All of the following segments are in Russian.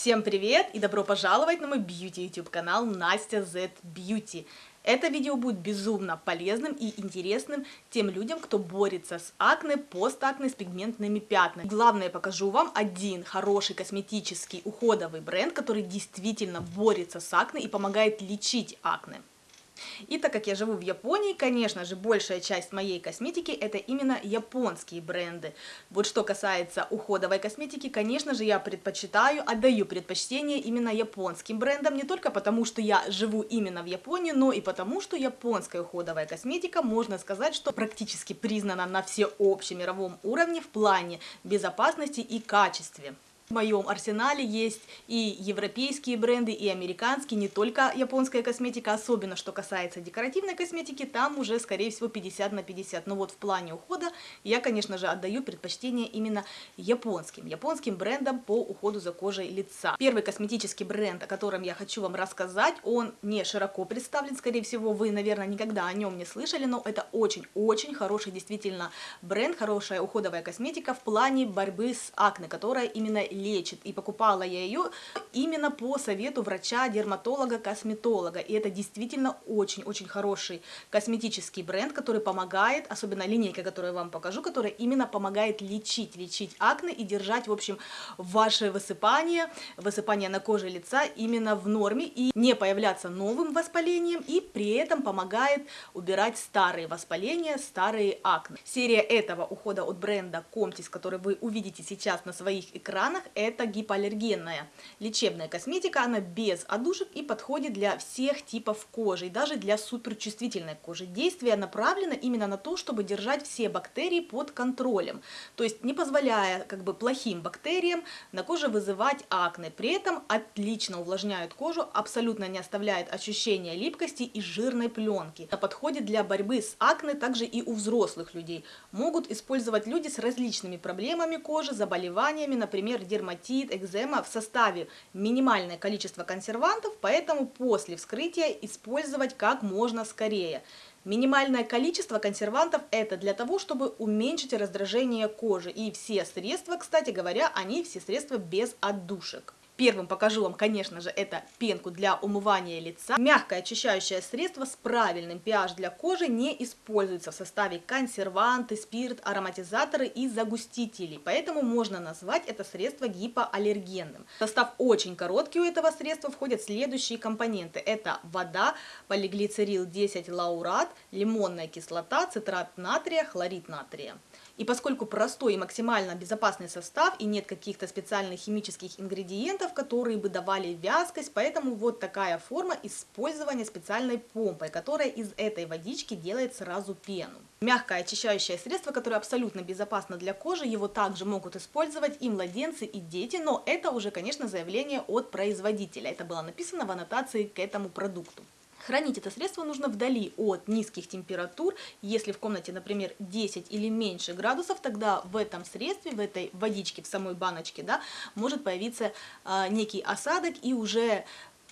Всем привет и добро пожаловать на мой бьюти YouTube канал Настя Z Beauty. Это видео будет безумно полезным и интересным тем людям, кто борется с акне, постакне, с пигментными пятнами. Главное, покажу вам один хороший косметический уходовый бренд, который действительно борется с акне и помогает лечить акне. И так как я живу в Японии, конечно же, большая часть моей косметики это именно японские бренды. Вот что касается уходовой косметики, конечно же, я предпочитаю, отдаю предпочтение именно японским брендам, не только потому, что я живу именно в Японии, но и потому, что японская уходовая косметика, можно сказать, что практически признана на всеобщемировом уровне в плане безопасности и качестве. В моем арсенале есть и европейские бренды, и американские, не только японская косметика, особенно что касается декоративной косметики, там уже, скорее всего, 50 на 50. Но вот в плане ухода я, конечно же, отдаю предпочтение именно японским, японским брендам по уходу за кожей лица. Первый косметический бренд, о котором я хочу вам рассказать, он не широко представлен, скорее всего, вы, наверное, никогда о нем не слышали, но это очень-очень хороший действительно бренд, хорошая уходовая косметика в плане борьбы с акне, которая именно лечит. И покупала я ее именно по совету врача-дерматолога-косметолога. И это действительно очень-очень хороший косметический бренд, который помогает, особенно линейка, которую я вам покажу, которая именно помогает лечить, лечить акне и держать, в общем, ваше высыпание, высыпание на коже лица именно в норме и не появляться новым воспалением и при этом помогает убирать старые воспаления, старые акне. Серия этого ухода от бренда Comtis, который вы увидите сейчас на своих экранах, это гипоаллергенная лечебная косметика, она без одушек и подходит для всех типов кожи, и даже для суперчувствительной кожи. Действие направлено именно на то, чтобы держать все бактерии под контролем, то есть не позволяя как бы плохим бактериям на коже вызывать акне, при этом отлично увлажняют кожу, абсолютно не оставляет ощущения липкости и жирной пленки. Это подходит для борьбы с акне также и у взрослых людей. Могут использовать люди с различными проблемами кожи, заболеваниями, например, дерматит, экзема в составе минимальное количество консервантов, поэтому после вскрытия использовать как можно скорее. Минимальное количество консервантов это для того, чтобы уменьшить раздражение кожи. И все средства, кстати говоря, они все средства без отдушек. Первым покажу вам, конечно же, это пенку для умывания лица. Мягкое очищающее средство с правильным pH для кожи не используется в составе консерванты, спирт, ароматизаторы и загустители, поэтому можно назвать это средство гипоаллергенным. Состав очень короткий у этого средства входят следующие компоненты. Это вода, полиглицерил 10 лаурат, лимонная кислота, цитрат натрия, хлорид натрия. И поскольку простой и максимально безопасный состав и нет каких-то специальных химических ингредиентов, которые бы давали вязкость, поэтому вот такая форма использования специальной помпой, которая из этой водички делает сразу пену. Мягкое очищающее средство, которое абсолютно безопасно для кожи, его также могут использовать и младенцы, и дети, но это уже, конечно, заявление от производителя. Это было написано в аннотации к этому продукту. Хранить это средство нужно вдали от низких температур. Если в комнате, например, 10 или меньше градусов, тогда в этом средстве, в этой водичке, в самой баночке, да, может появиться а, некий осадок и уже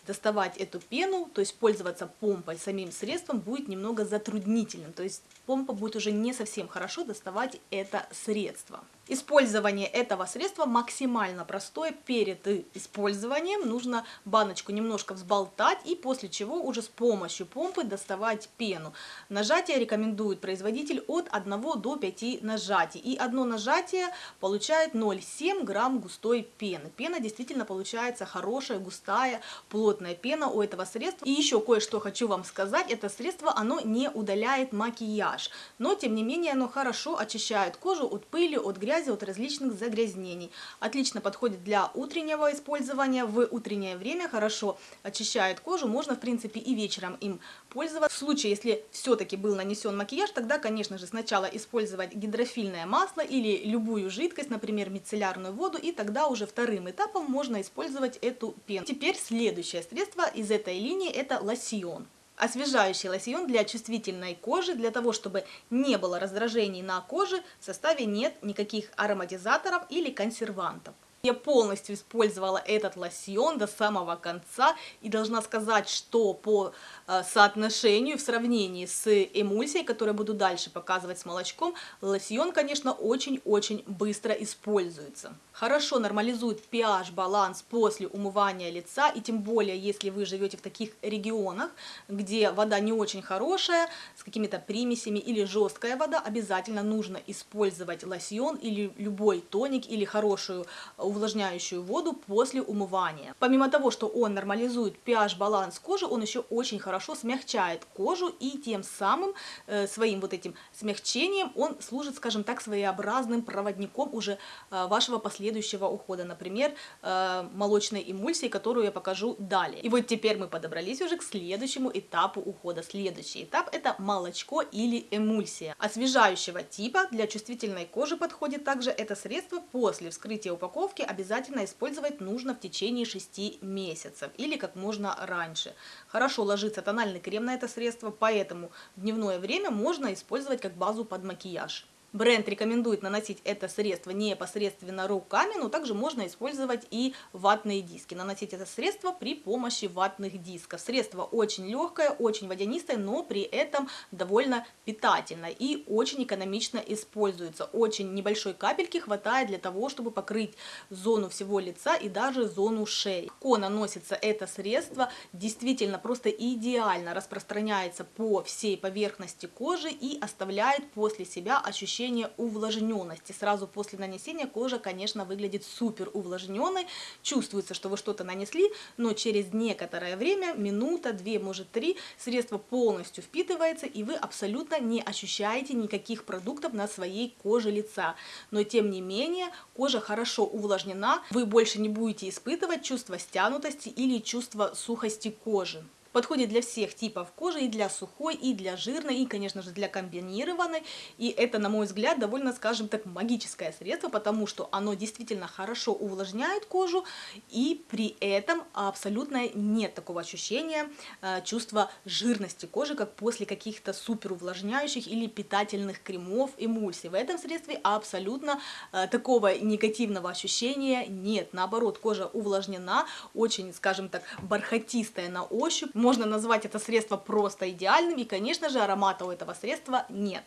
доставать эту пену, то есть пользоваться помпой самим средством будет немного затруднительным. То есть помпа будет уже не совсем хорошо доставать это средство. Использование этого средства максимально простое. Перед использованием нужно баночку немножко взболтать и после чего уже с помощью помпы доставать пену. Нажатие рекомендует производитель от 1 до 5 нажатий. И одно нажатие получает 0,7 грамм густой пены. Пена действительно получается хорошая, густая, плотная пена у этого средства. И еще кое-что хочу вам сказать. Это средство, оно не удаляет макияж. Но тем не менее оно хорошо очищает кожу от пыли, от грязи грязи, от различных загрязнений. Отлично подходит для утреннего использования в утреннее время, хорошо очищает кожу, можно в принципе и вечером им пользоваться. В случае, если все-таки был нанесен макияж, тогда, конечно же, сначала использовать гидрофильное масло или любую жидкость, например, мицеллярную воду, и тогда уже вторым этапом можно использовать эту пену. Теперь следующее средство из этой линии это лосьон освежающий лосьон для чувствительной кожи, для того, чтобы не было раздражений на коже, в составе нет никаких ароматизаторов или консервантов. Я полностью использовала этот лосьон до самого конца и должна сказать, что по э, соотношению в сравнении с эмульсией, которую буду дальше показывать с молочком, лосьон, конечно, очень-очень быстро используется. Хорошо нормализует pH-баланс после умывания лица, и тем более, если вы живете в таких регионах, где вода не очень хорошая, с какими-то примесями или жесткая вода, обязательно нужно использовать лосьон или любой тоник или хорошую увлажняющую воду после умывания. Помимо того, что он нормализует pH-баланс кожи, он еще очень хорошо смягчает кожу и тем самым э, своим вот этим смягчением он служит, скажем так, своеобразным проводником уже э, вашего последующего ухода. Например, э, молочной эмульсии, которую я покажу далее. И вот теперь мы подобрались уже к следующему этапу ухода. Следующий этап это молочко или эмульсия. Освежающего типа для чувствительной кожи подходит также это средство после вскрытия упаковки обязательно использовать нужно в течение 6 месяцев или как можно раньше. Хорошо ложится тональный крем на это средство, поэтому в дневное время можно использовать как базу под макияж. Бренд рекомендует наносить это средство непосредственно руками, но также можно использовать и ватные диски. Наносить это средство при помощи ватных дисков. Средство очень легкое, очень водянистое, но при этом довольно питательное и очень экономично используется. Очень небольшой капельки хватает для того, чтобы покрыть зону всего лица и даже зону шеи. Легко наносится это средство, действительно просто идеально распространяется по всей поверхности кожи и оставляет после себя ощущение ощущение увлажненности. Сразу после нанесения кожа, конечно, выглядит супер увлажненной. Чувствуется, что вы что-то нанесли, но через некоторое время, минута, две, может три, средство полностью впитывается, и вы абсолютно не ощущаете никаких продуктов на своей коже лица. Но тем не менее, кожа хорошо увлажнена, вы больше не будете испытывать чувство стянутости или чувство сухости кожи. Подходит для всех типов кожи, и для сухой, и для жирной, и, конечно же, для комбинированной. И это, на мой взгляд, довольно, скажем так, магическое средство, потому что оно действительно хорошо увлажняет кожу, и при этом абсолютно нет такого ощущения э, чувства жирности кожи, как после каких-то супер увлажняющих или питательных кремов, эмульсий. В этом средстве абсолютно э, такого негативного ощущения нет. Наоборот, кожа увлажнена, очень, скажем так, бархатистая на ощупь, можно назвать это средство просто идеальным, и, конечно же, аромата у этого средства нет.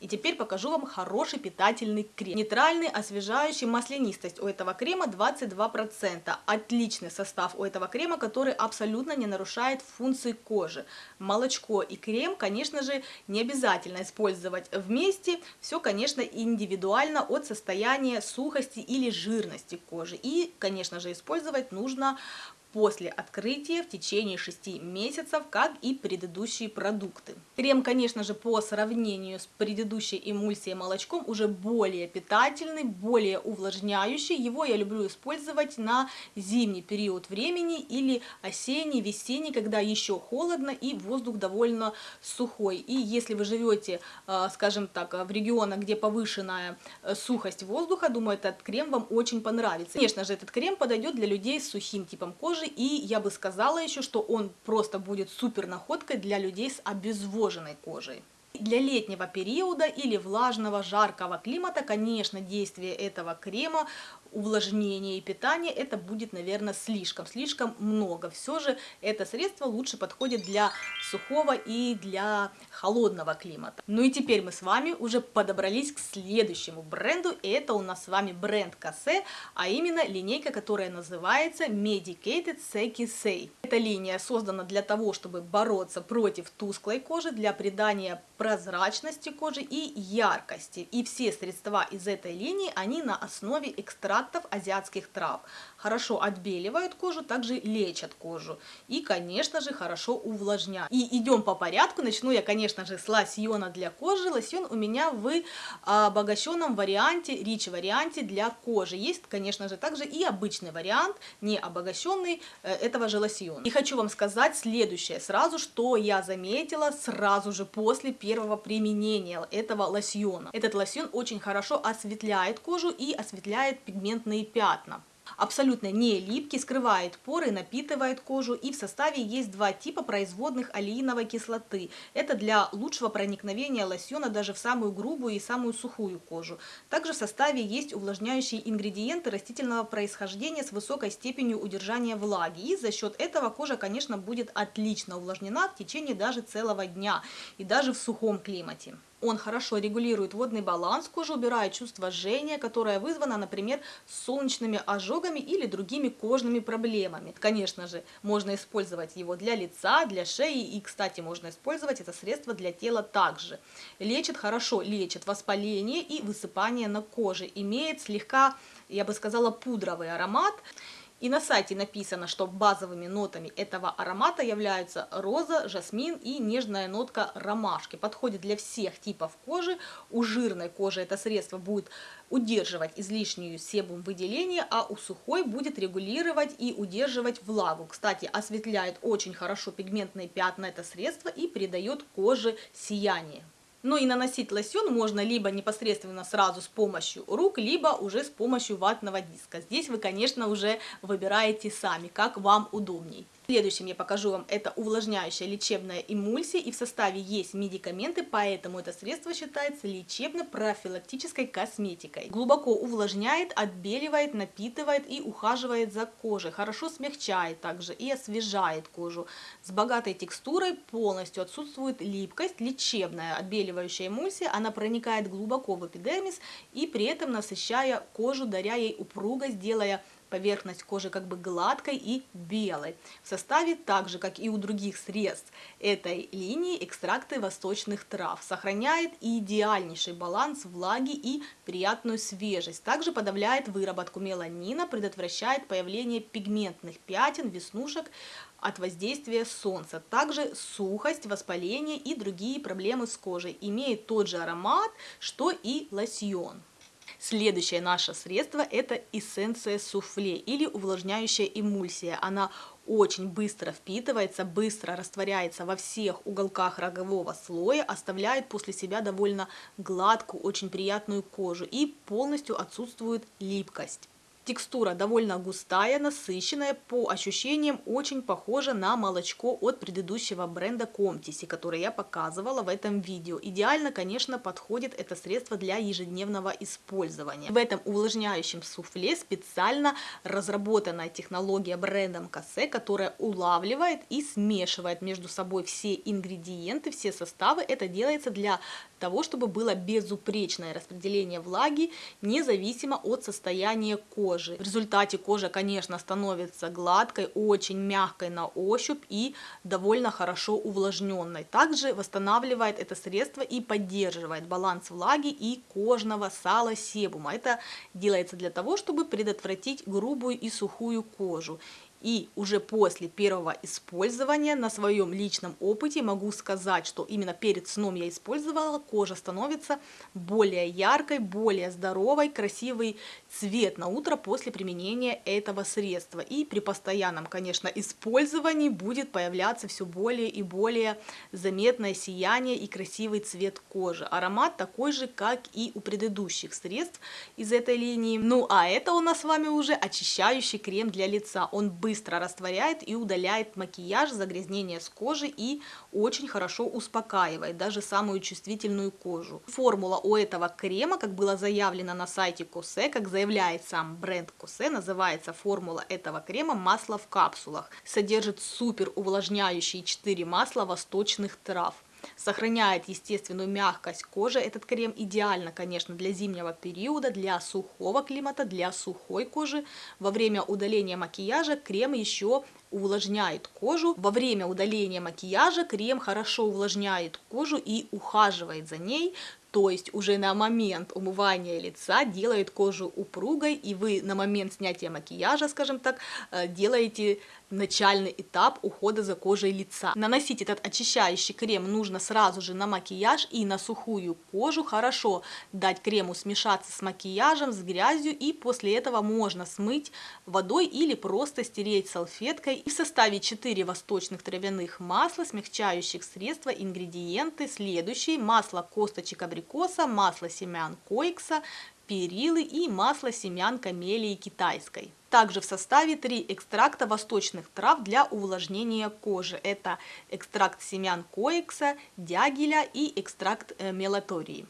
И теперь покажу вам хороший питательный крем. Нейтральный, освежающий, маслянистость у этого крема 22%. Отличный состав у этого крема, который абсолютно не нарушает функции кожи. Молочко и крем, конечно же, не обязательно использовать вместе. Все, конечно, индивидуально от состояния сухости или жирности кожи. И, конечно же, использовать нужно после открытия в течение 6 месяцев, как и предыдущие продукты. Крем, конечно же, по сравнению с предыдущей эмульсией молочком уже более питательный, более увлажняющий. Его я люблю использовать на зимний период времени или осенний, весенний, когда еще холодно и воздух довольно сухой. И если вы живете, э, скажем так, в регионах, где повышенная э, сухость воздуха, думаю, этот крем вам очень понравится. Конечно же, этот крем подойдет для людей с сухим типом кожи, кожи, и я бы сказала еще, что он просто будет супер находкой для людей с обезвоженной кожей. Для летнего периода или влажного, жаркого климата, конечно, действие этого крема увлажнения и питания, это будет, наверное, слишком, слишком много. Все же это средство лучше подходит для сухого и для холодного климата. Ну и теперь мы с вами уже подобрались к следующему бренду, и это у нас с вами бренд Кассе, а именно линейка, которая называется Medicated Seki Say. Эта линия создана для того, чтобы бороться против тусклой кожи, для придания прозрачности кожи и яркости. И все средства из этой линии, они на основе экстрактов азиатских трав. Хорошо отбеливают кожу, также лечат кожу. И, конечно же, хорошо увлажняют. И идем по порядку. Начну я, конечно же, с лосьона для кожи. Лосьон у меня в обогащенном варианте, рич варианте для кожи. Есть, конечно же, также и обычный вариант, не обогащенный э, этого же лосьона. И хочу вам сказать следующее сразу, что я заметила сразу же после первого применения этого лосьона. Этот лосьон очень хорошо осветляет кожу и осветляет пигмент пигментные пятна. Абсолютно не липкий, скрывает поры, напитывает кожу. И в составе есть два типа производных алииновой кислоты. Это для лучшего проникновения лосьона даже в самую грубую и самую сухую кожу. Также в составе есть увлажняющие ингредиенты растительного происхождения с высокой степенью удержания влаги. И за счет этого кожа, конечно, будет отлично увлажнена в течение даже целого дня и даже в сухом климате. Он хорошо регулирует водный баланс кожи, убирает чувство жжения, которое вызвано, например, солнечными ожогами или другими кожными проблемами. Конечно же, можно использовать его для лица, для шеи и, кстати, можно использовать это средство для тела также. Лечит хорошо, лечит воспаление и высыпание на коже. Имеет слегка, я бы сказала, пудровый аромат. И на сайте написано, что базовыми нотами этого аромата являются роза, жасмин и нежная нотка ромашки. Подходит для всех типов кожи. У жирной кожи это средство будет удерживать излишнюю себум выделения, а у сухой будет регулировать и удерживать влагу. Кстати, осветляет очень хорошо пигментные пятна это средство и придает коже сияние. Ну и наносить лосьон можно либо непосредственно сразу с помощью рук, либо уже с помощью ватного диска. Здесь вы, конечно, уже выбираете сами, как вам удобней. Следующим я покажу вам это увлажняющая лечебная эмульсия, и в составе есть медикаменты, поэтому это средство считается лечебно-профилактической косметикой. Глубоко увлажняет, отбеливает, напитывает и ухаживает за кожей, хорошо смягчает также и освежает кожу. С богатой текстурой полностью отсутствует липкость, лечебная отбеливающая эмульсия, она проникает глубоко в эпидермис и при этом насыщая кожу, даря ей упругость, делая поверхность кожи как бы гладкой и белой. В составе, так же как и у других средств этой линии, экстракты восточных трав. Сохраняет идеальнейший баланс влаги и приятную свежесть. Также подавляет выработку меланина, предотвращает появление пигментных пятен, веснушек, от воздействия солнца. Также сухость, воспаление и другие проблемы с кожей. Имеет тот же аромат, что и лосьон. Следующее наше средство это эссенция суфле или увлажняющая эмульсия. Она очень быстро впитывается, быстро растворяется во всех уголках рогового слоя, оставляет после себя довольно гладкую, очень приятную кожу и полностью отсутствует липкость. Текстура довольно густая, насыщенная, по ощущениям очень похожа на молочко от предыдущего бренда Comtisi, который я показывала в этом видео. Идеально, конечно, подходит это средство для ежедневного использования. В этом увлажняющем суфле специально разработанная технология брендом Кассе, которая улавливает и смешивает между собой все ингредиенты, все составы. Это делается для того, чтобы было безупречное распределение влаги, независимо от состояния кожи. В результате кожа, конечно, становится гладкой, очень мягкой на ощупь и довольно хорошо увлажненной. Также восстанавливает это средство и поддерживает баланс влаги и кожного сала себума. Это делается для того, чтобы предотвратить грубую и сухую кожу. И уже после первого использования на своем личном опыте могу сказать, что именно перед сном я использовала, кожа становится более яркой, более здоровой, красивый цвет на утро после применения этого средства. И при постоянном, конечно, использовании будет появляться все более и более заметное сияние и красивый цвет кожи. Аромат такой же, как и у предыдущих средств из этой линии. Ну а это у нас с вами уже очищающий крем для лица. Он быстро растворяет и удаляет макияж, загрязнение с кожи и очень хорошо успокаивает даже самую чувствительную кожу. Формула у этого крема, как было заявлено на сайте Косе, как заявляет сам бренд Косе, называется формула этого крема масло в капсулах. Содержит супер увлажняющие 4 масла восточных трав сохраняет естественную мягкость кожи. Этот крем идеально, конечно, для зимнего периода, для сухого климата, для сухой кожи. Во время удаления макияжа крем еще увлажняет кожу. Во время удаления макияжа крем хорошо увлажняет кожу и ухаживает за ней, то есть уже на момент умывания лица делает кожу упругой, и вы на момент снятия макияжа, скажем так, э, делаете начальный этап ухода за кожей лица. Наносить этот очищающий крем нужно сразу же на макияж и на сухую кожу. Хорошо дать крему смешаться с макияжем, с грязью, и после этого можно смыть водой или просто стереть салфеткой. И в составе 4 восточных травяных масла, смягчающих средства, ингредиенты следующие. Масло косточек абрикоса, масло семян койкса, перилы и масло семян камелии китайской. Также в составе три экстракта восточных трав для увлажнения кожи. Это экстракт семян коекса, дягеля и экстракт э, мелатории.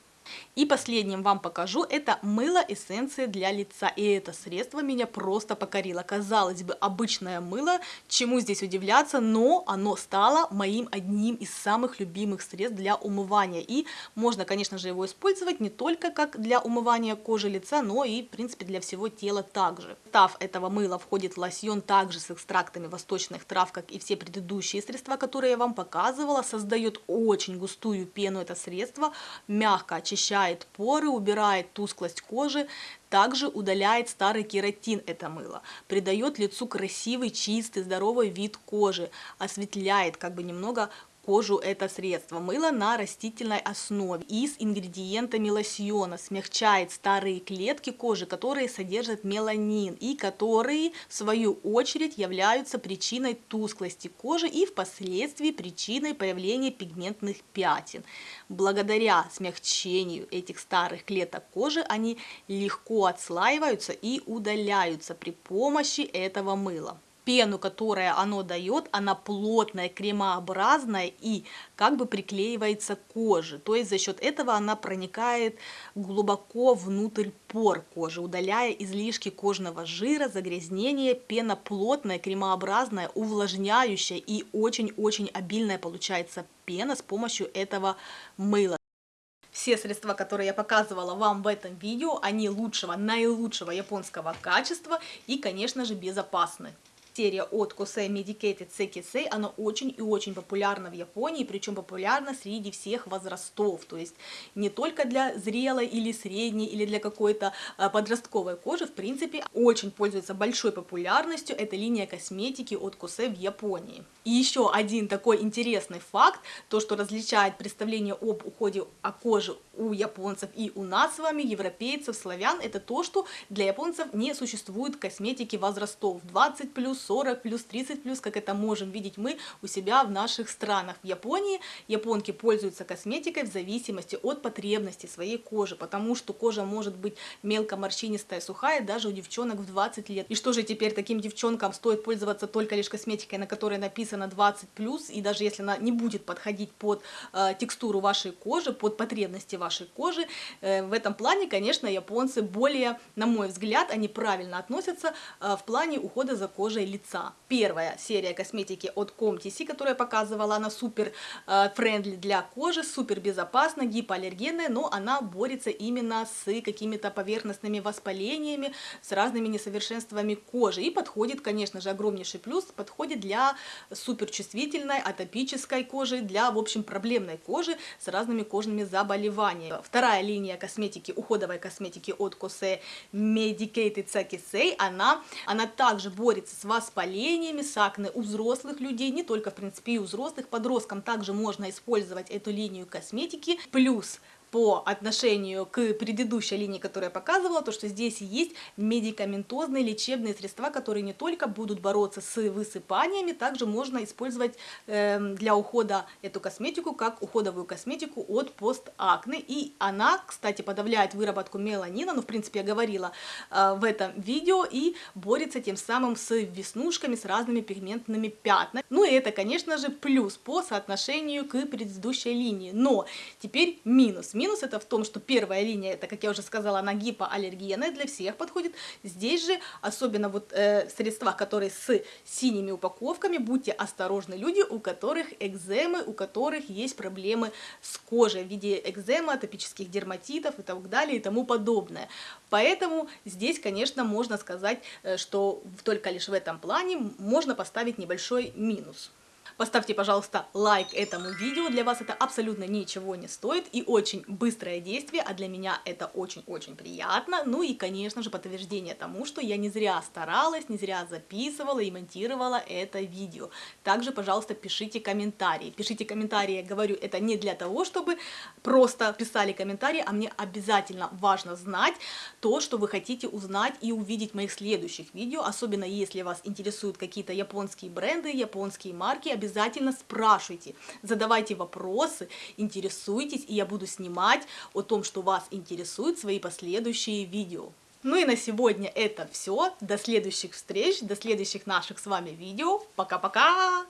И последним вам покажу, это мыло эссенции для лица. И это средство меня просто покорило. Казалось бы, обычное мыло, чему здесь удивляться, но оно стало моим одним из самых любимых средств для умывания. И можно, конечно же, его использовать не только как для умывания кожи лица, но и, в принципе, для всего тела также. В состав этого мыла входит лосьон также с экстрактами восточных трав, как и все предыдущие средства, которые я вам показывала. Создает очень густую пену это средство, мягко очищает очищает поры, убирает тусклость кожи, также удаляет старый кератин это мыло, придает лицу красивый, чистый, здоровый вид кожи, осветляет как бы немного кожу это средство. Мыло на растительной основе и с ингредиентами лосьона смягчает старые клетки кожи, которые содержат меланин и которые в свою очередь являются причиной тусклости кожи и впоследствии причиной появления пигментных пятен. Благодаря смягчению этих старых клеток кожи они легко отслаиваются и удаляются при помощи этого мыла пену, которую оно дает, она плотная, кремообразная и как бы приклеивается к коже. То есть за счет этого она проникает глубоко внутрь пор кожи, удаляя излишки кожного жира, загрязнения. Пена плотная, кремообразная, увлажняющая и очень-очень обильная получается пена с помощью этого мыла. Все средства, которые я показывала вам в этом видео, они лучшего, наилучшего японского качества и, конечно же, безопасны серия от Kosei Medicated Sekisei, она очень и очень популярна в Японии, причем популярна среди всех возрастов, то есть не только для зрелой или средней, или для какой-то а, подростковой кожи, в принципе, очень пользуется большой популярностью. Эта линия косметики от Kosei в Японии. И еще один такой интересный факт, то, что различает представление об уходе о коже у японцев и у нас с вами, европейцев, славян, это то, что для японцев не существует косметики возрастов. 20 плюс, 40 плюс, 30 плюс, как это можем видеть мы у себя в наших странах. В Японии японки пользуются косметикой в зависимости от потребностей своей кожи, потому что кожа может быть мелко морщинистая, сухая даже у девчонок в 20 лет. И что же теперь таким девчонкам стоит пользоваться только лишь косметикой, на которой написано 20 плюс, и даже если она не будет подходить под э, текстуру вашей кожи, под потребности вашей кожи, э, в этом плане, конечно, японцы более, на мой взгляд, они правильно относятся э, в плане ухода за кожей лица. Первая серия косметики от Comtisi, которую я показывала, она супер э, френдли для кожи, супер безопасна, гипоаллергенная, но она борется именно с какими-то поверхностными воспалениями, с разными несовершенствами кожи. И подходит, конечно же, огромнейший плюс, подходит для суперчувствительной, атопической кожи, для, в общем, проблемной кожи с разными кожными заболеваниями. Вторая линия косметики, уходовой косметики от Kose Medicated Sakisei, она, она также борется с воспалениями, с акне у взрослых людей, не только в принципе и у взрослых, подросткам также можно использовать эту линию косметики, плюс по отношению к предыдущей линии, которую я показывала, то что здесь есть медикаментозные лечебные средства, которые не только будут бороться с высыпаниями, также можно использовать э, для ухода эту косметику как уходовую косметику от постакне. И она, кстати, подавляет выработку меланина, ну, в принципе, я говорила э, в этом видео, и борется тем самым с веснушками, с разными пигментными пятнами. Ну и это, конечно же, плюс по соотношению к предыдущей линии. Но теперь минус Минус это в том, что первая линия, это, как я уже сказала, она гипоаллергенная, для всех подходит. Здесь же, особенно вот э, средства, которые с синими упаковками, будьте осторожны, люди, у которых экземы, у которых есть проблемы с кожей в виде экземы, атопических дерматитов и так далее и тому подобное. Поэтому здесь, конечно, можно сказать, э, что только лишь в этом плане можно поставить небольшой минус. Поставьте, пожалуйста, лайк этому видео, для вас это абсолютно ничего не стоит и очень быстрое действие, а для меня это очень-очень приятно. Ну и, конечно же, подтверждение тому, что я не зря старалась, не зря записывала и монтировала это видео. Также, пожалуйста, пишите комментарии. Пишите комментарии, я говорю, это не для того, чтобы просто писали комментарии, а мне обязательно важно знать то, что вы хотите узнать и увидеть в моих следующих видео, особенно если вас интересуют какие-то японские бренды, японские марки, обязательно обязательно спрашивайте, задавайте вопросы, интересуйтесь, и я буду снимать о том, что вас интересует, свои последующие видео. Ну и на сегодня это все. До следующих встреч, до следующих наших с вами видео. Пока-пока!